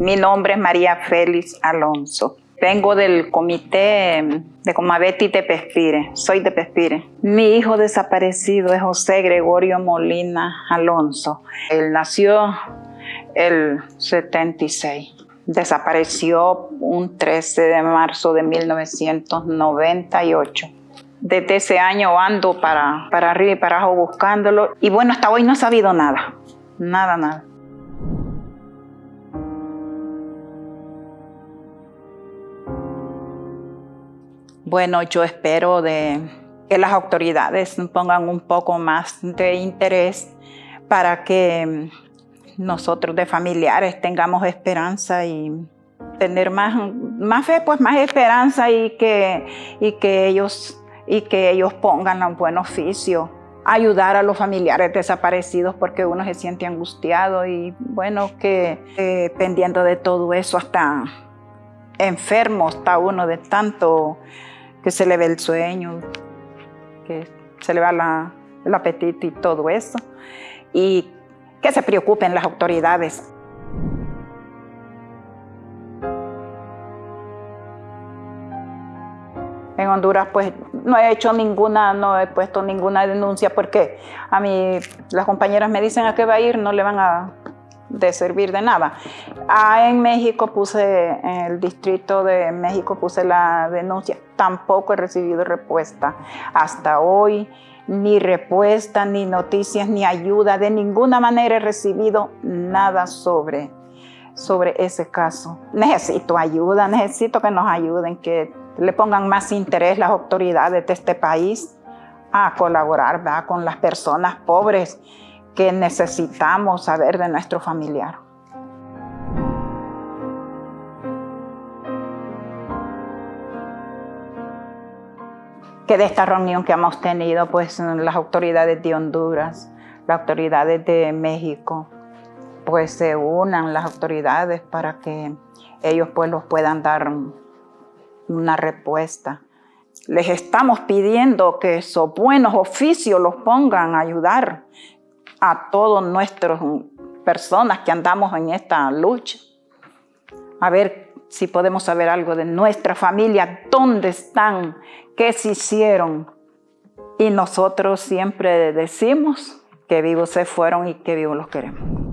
Mi nombre es María Félix Alonso. Vengo del comité de Comabeti de Pespire, soy de Pespire. Mi hijo desaparecido es José Gregorio Molina Alonso. Él nació el 76. Desapareció un 13 de marzo de 1998. Desde ese año ando para, para arriba y para abajo buscándolo. Y bueno, hasta hoy no he sabido nada. Nada, nada. Bueno, yo espero de que las autoridades pongan un poco más de interés para que nosotros de familiares tengamos esperanza y tener más, más fe, pues más esperanza y que, y que, ellos, y que ellos pongan un buen oficio ayudar a los familiares desaparecidos porque uno se siente angustiado y bueno, que eh, de todo eso hasta enfermo está uno de tanto que se le ve el sueño, que se le va el apetito y todo eso. Y que se preocupen las autoridades. En Honduras pues no he hecho ninguna, no he puesto ninguna denuncia porque a mí las compañeras me dicen a qué va a ir, no le van a de servir de nada. Ah, en México puse, en el distrito de México puse la denuncia, tampoco he recibido respuesta. Hasta hoy ni respuesta, ni noticias, ni ayuda, de ninguna manera he recibido nada sobre, sobre ese caso. Necesito ayuda, necesito que nos ayuden, que le pongan más interés las autoridades de este país a colaborar con las personas pobres que necesitamos saber de nuestro familiar. Que de esta reunión que hemos tenido, pues las autoridades de Honduras, las autoridades de México, pues se unan las autoridades para que ellos pues los puedan dar una respuesta. Les estamos pidiendo que esos buenos oficios los pongan a ayudar, a todas nuestras personas que andamos en esta lucha. A ver si podemos saber algo de nuestra familia, dónde están, qué se hicieron. Y nosotros siempre decimos que vivos se fueron y que vivos los queremos.